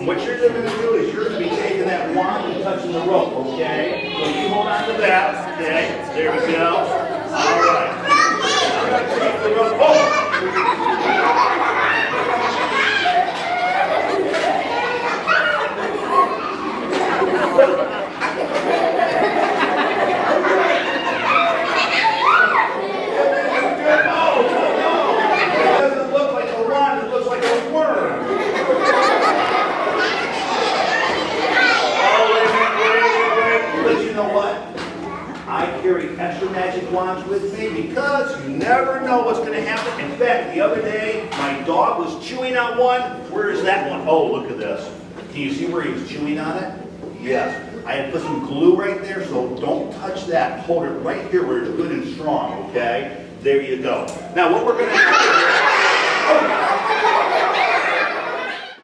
What you're going to do is you're going to be taking that wand and touching the rope, okay? So you hold on to that, okay? There we go. All right. I'm going to take the rope. Oh! It doesn't look like a wand, it looks like a worm. Oh, wait, wait, wait, wait. But you know what? I carry extra magic wands with me because you never know what's going to happen. In fact, the other day, my dog was chewing on one. Where is that one? Oh, look at this. Can you see where he was chewing on it? Yes. I had put some glue right there, so don't touch that. Hold it right here where it's good and strong, okay? There you go. Now, what we're going to do